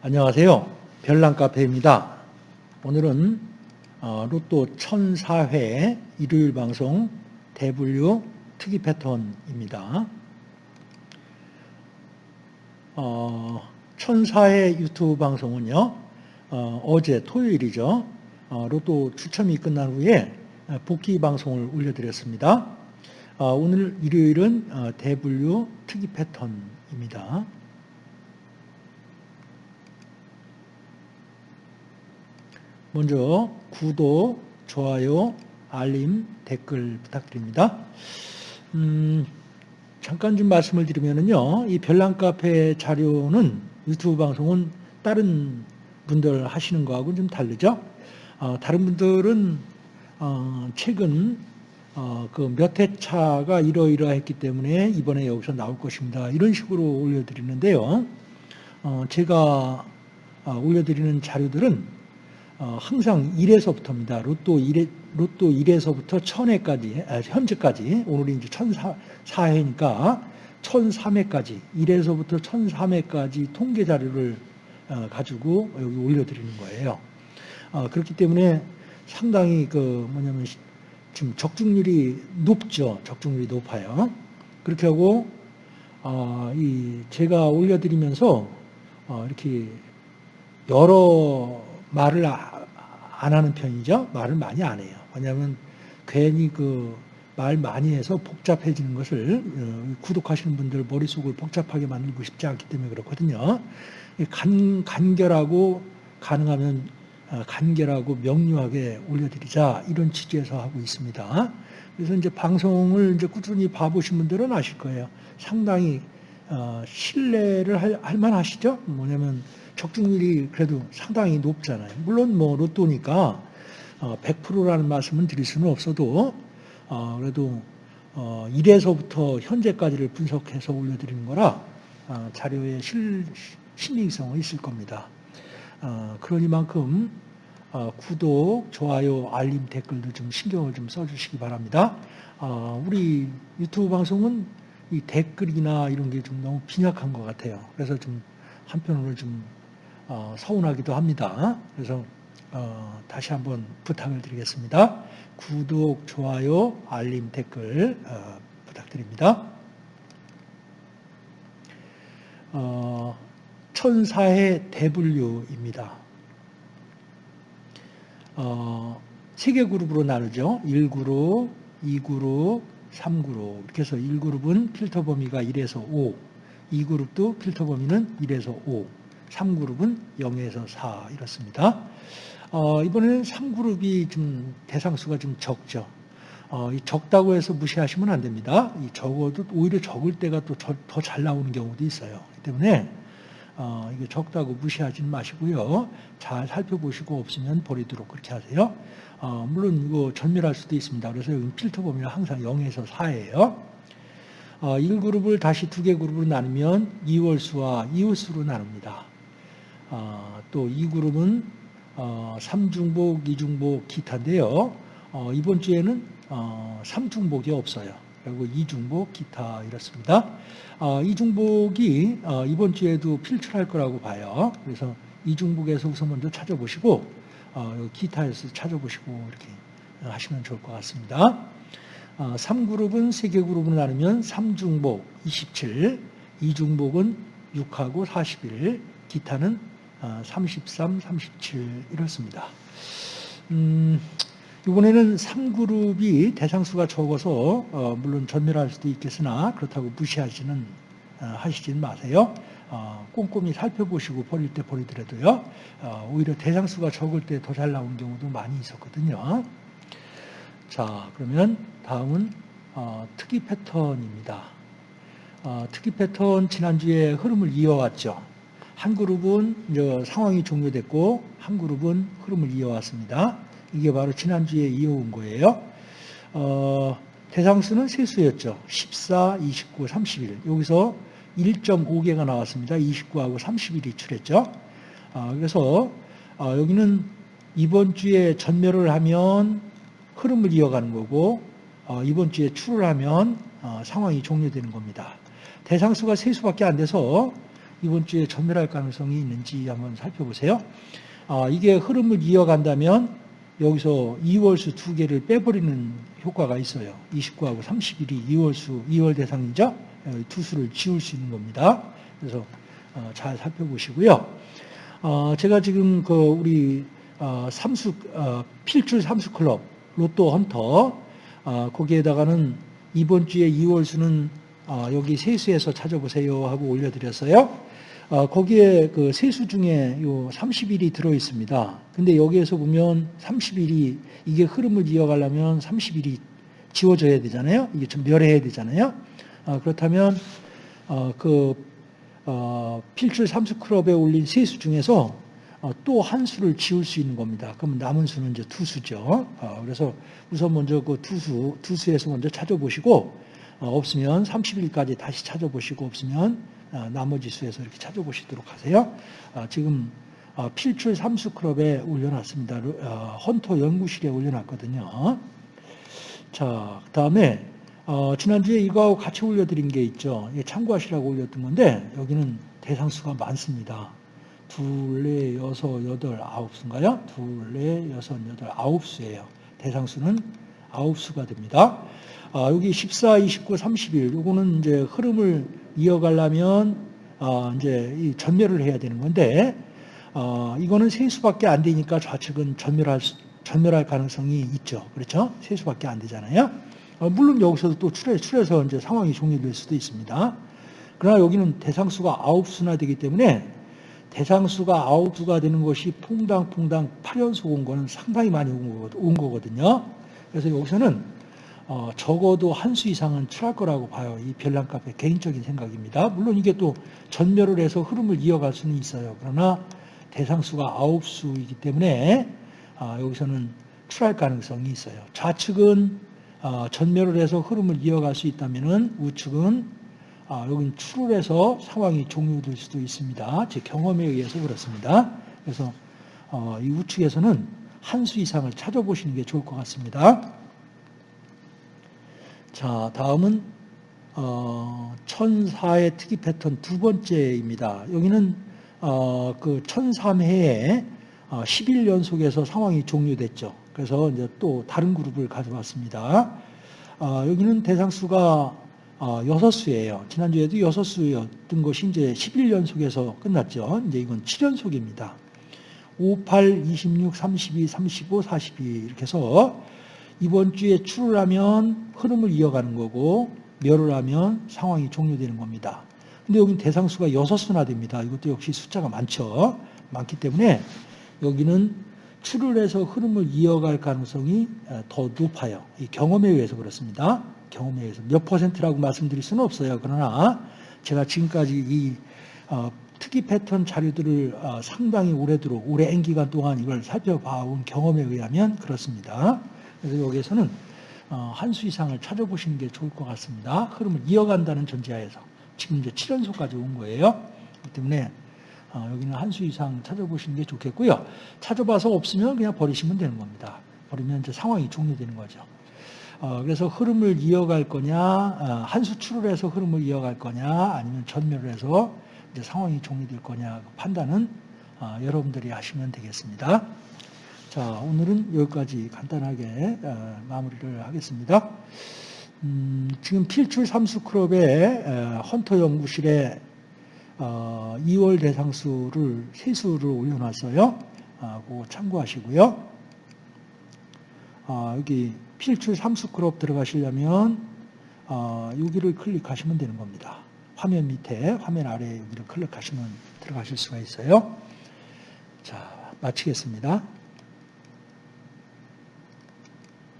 안녕하세요. 별난카페입니다. 오늘은 어, 로또 1004회 일요일 방송 대분류 특이 패턴입니다. 어, 1004회 유튜브 방송은요. 어, 제 토요일이죠. 어, 로또 추첨이 끝난 후에 복귀 방송을 올려드렸습니다. 어, 오늘 일요일은 어, 대분류 특이 패턴입니다. 먼저 구독, 좋아요, 알림, 댓글 부탁드립니다. 음, 잠깐 좀 말씀을 드리면요. 이 별난카페 자료는 유튜브 방송은 다른 분들 하시는 거하고는 좀 다르죠. 어, 다른 분들은 어, 최근 어, 그몇 회차가 이러이러했기 때문에 이번에 여기서 나올 것입니다. 이런 식으로 올려드리는데요. 어, 제가 어, 올려드리는 자료들은 어, 항상 1에서부터입니다. 로또 1에, 로또 1에서부터 1000회까지, 아, 현재까지, 오늘이 이제 1004회니까 1003회까지, 1에서부터 1003회까지 통계 자료를 어, 가지고 여기 올려드리는 거예요. 어, 그렇기 때문에 상당히 그 뭐냐면 지금 적중률이 높죠. 적중률이 높아요. 그렇게 하고, 이 제가 올려드리면서 이렇게 여러 말을 아, 안 하는 편이죠. 말을 많이 안 해요. 왜냐하면 괜히 그 말 많이 해서 복잡해지는 것을 어, 구독하시는 분들 머릿속을 복잡하게 만들고 싶지 않기 때문에 그렇거든요. 간, 간결하고 가능하면 어, 간결하고 명료하게 올려드리자 이런 취지에서 하고 있습니다. 그래서 이제 방송을 이제 꾸준히 봐보신 분들은 아실 거예요. 상당히 어, 신뢰를 할, 할 만하시죠? 뭐냐면 적중률이 그래도 상당히 높잖아요. 물론 뭐 로또니까 100%라는 어, 말씀은 드릴 수는 없어도 어, 그래도 1에서부터 어, 현재까지를 분석해서 올려드리는 거라 자료의 실, 신빙성은 있을 겁니다. 그러니만큼 구독, 좋아요, 알림, 댓글도 좀 신경을 좀 써주시기 바랍니다. 우리 유튜브 방송은 이 댓글이나 이런 게 좀 너무 빈약한 것 같아요. 그래서 좀 한편으로 좀 어, 서운하기도 합니다. 그래서 어, 다시 한번 부탁을 드리겠습니다. 구독, 좋아요, 알림, 댓글 어, 부탁드립니다. 어, 천사의 대분류입니다. 어, 세개 그룹으로 나누죠. 1그룹, 2그룹, 3그룹. 이렇게 해서 1그룹은 필터 범위가 1에서 5, 2그룹도 필터 범위는 1에서 5, 3그룹은 0에서 4 이렇습니다. 어, 이번에는 3그룹이 좀 대상수가 좀 적죠. 어, 적다고 해서 무시하시면 안 됩니다. 이 적어도 오히려 적을 때가 또 더 잘 나오는 경우도 있어요. 때문에 어, 이게 적다고 무시하지는 마시고요. 잘 살펴보시고 없으면 버리도록 그렇게 하세요. 어, 물론 이거 전멸할 수도 있습니다. 그래서 여기 필터 범위는 항상 0에서 4예요. 어, 1그룹을 다시 두 개 그룹으로 나누면 2월수와 이월수로 나눕니다. 어, 또이 그룹은 어, 삼중복, 이중복, 기타인데요. 어, 이번 주에는 어, 삼중복이 없어요. 그리고 이중복, 기타 이렇습니다. 어, 이중복이 어, 이번 주에도 필출할 거라고 봐요. 그래서 이중복에서 우선 먼저 찾아보시고 어, 기타에서 찾아보시고 이렇게 하시면 좋을 것 같습니다. 어, 3그룹은 3개 그룹으로 나누면 3중복 27, 2중복은 6하고 41, 기타는 33, 37 이렇습니다. 음, 이번에는 3그룹이 대상수가 적어서 어, 물론 전멸할 수도 있겠으나 그렇다고 무시하지는 어, 하시지는 마세요. 어, 꼼꼼히 살펴보시고 버릴 때 버리더라도요. 어, 오히려 대상수가 적을 때 더 잘 나온 경우도 많이 있었거든요. 자 그러면 다음은 어, 특이 패턴입니다. 어, 특이 패턴 지난주에 흐름을 이어왔죠. 한 그룹은 상황이 종료됐고 한 그룹은 흐름을 이어왔습니다. 이게 바로 지난주에 이어온 거예요. 어, 대상수는 세 수였죠. 14, 29, 31. 여기서 1.5개가 나왔습니다. 29하고 31이 출했죠. 어, 그래서 어, 여기는 이번 주에 전멸을 하면 흐름을 이어가는 거고 어, 이번 주에 출을 하면 어, 상황이 종료되는 겁니다. 대상수가 세 수밖에 안 돼서 이번 주에 전멸할 가능성이 있는지 한번 살펴보세요. 아, 이게 흐름을 이어간다면 여기서 2월수 두 개를 빼버리는 효과가 있어요. 29하고 31이 2월수, 2월 대상이죠. 어, 두 수를 지울 수 있는 겁니다. 그래서 어, 잘 살펴보시고요. 어, 제가 지금 그 우리 어, 삼수 어, 필출 삼수 클럽 로또 헌터 어, 거기에다가는 이번 주에 2월 수는 어, 여기 세수에서 찾아보세요 하고 올려드렸어요. 어, 거기에 그 세수 중에 요 30일이 들어 있습니다. 근데 여기에서 보면 30일이 이게 흐름을 이어가려면 30일이 지워져야 되잖아요. 이게 좀 멸해야 되잖아요. 어, 그렇다면 어, 그 어, 필출 삼수 클럽에 올린 세 수 중에서 어, 또한 수를 지울 수 있는 겁니다. 그러면 남은 수는 이제 두 수죠. 어, 그래서 우선 먼저 그 두 수, 두 수에서 먼저 찾아보시고 어, 없으면 30일까지 다시 찾아보시고 없으면 어, 나머지 수에서 이렇게 찾아보시도록 하세요. 어, 지금 어, 필출 삼수 클럽에 올려놨습니다. 어, 헌터 연구실에 올려놨거든요. 자, 그 다음에 어, 지난주에 이거하고 같이 올려드린 게 있죠. 이게 참고하시라고 올렸던 건데 여기는 대상수가 많습니다. 둘, 넷, 여섯, 여덟, 아홉 수인가요? 둘, 넷, 여섯, 여덟, 아홉 수예요. 대상수는 아홉 수가 됩니다. 아, 여기 14, 29, 30일 요거는 이제 흐름을 이어가려면 아, 이제 이 전멸을 해야 되는 건데 어, 이거는 세 수밖에 안 되니까 좌측은 전멸할 수- 전멸할 가능성이 있죠. 그렇죠? 세 수밖에 안 되잖아요. 어, 물론 여기서도 또 출해, 출해서 이제 상황이 종료될 수도 있습니다. 그러나 여기는 대상수가 아홉 수나 되기 때문에 대상수가 아홉 수가 되는 것이 퐁당퐁당 8연속 온 거는 상당히 많이 온 거거- 온 거거든요. 그래서 여기서는 어, 적어도 한 수 이상은 출할 거라고 봐요. 이 별난 카페 개인적인 생각입니다. 물론 이게 또 전멸을 해서 흐름을 이어갈 수는 있어요. 그러나 대상수가 아홉 수이기 때문에 아, 여기서는 출할 가능성이 있어요. 좌측은 아, 전멸을 해서 흐름을 이어갈 수 있다면은 우측은 아, 여기는 출을 해서 상황이 종료될 수도 있습니다. 제 경험에 의해서 그렇습니다. 그래서 어, 이 우측에서는 한 수 이상을 찾아보시는 게 좋을 것 같습니다. 자, 다음은 어, 천사의 특이 패턴 두 번째입니다. 여기는 어, 그 1003회에 어, 11연속에서 상황이 종료됐죠. 그래서 이제 또 다른 그룹을 가져왔습니다. 어, 여기는 대상수가 어, 6수예요. 지난주에도 6수였던 것이 이제 11연속에서 끝났죠. 이제 이건 7연속입니다. 5, 8, 26, 32, 35, 42 이렇게 해서 이번 주에 출을 하면 흐름을 이어가는 거고 멸을 하면 상황이 종료되는 겁니다. 근데 여기는 대상수가 6수나 됩니다. 이것도 역시 숫자가 많죠. 많기 때문에 여기는 출을 해서 흐름을 이어갈 가능성이 더 높아요. 이 경험에 의해서 그렇습니다. 경험에 의해서 몇 퍼센트라고 말씀드릴 수는 없어요. 그러나 제가 지금까지 이 어, 특이 패턴 자료들을 어, 상당히 오래도록 오랜 기간 동안 이걸 살펴봐온 경험에 의하면 그렇습니다. 그래서 여기에서는 어, 한수 이상을 찾아보시는 게 좋을 것 같습니다. 흐름을 이어간다는 전제하에서 지금 이제 7연속까지 온 거예요. 때문에 어, 여기는 한 수 이상 찾아보시는 게 좋겠고요. 찾아봐서 없으면 그냥 버리시면 되는 겁니다. 버리면 이제 상황이 종료되는 거죠. 어, 그래서 흐름을 이어갈 거냐, 어, 한수 출을 해서 흐름을 이어갈 거냐, 아니면 전멸을 해서 이제 상황이 종료될 거냐 그 판단은 어, 여러분들이 하시면 되겠습니다. 자, 오늘은 여기까지 간단하게 어, 마무리를 하겠습니다. 음, 지금 필출 삼수 클럽의 어, 헌터 연구실에 어, 2월 대상수를 세수를 올려놨어요. 아, 그거 참고하시고요. 아, 여기 필출 삼수 클럽 들어가시려면 어, 여기를 클릭하시면 되는 겁니다. 화면 밑에, 화면 아래 여기를 클릭하시면 들어가실 수가 있어요. 자, 마치겠습니다.